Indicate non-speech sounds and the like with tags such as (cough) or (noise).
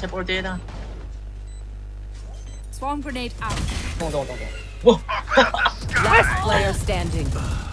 接波接他。Swarm grenade out. (laughs) Last player standing.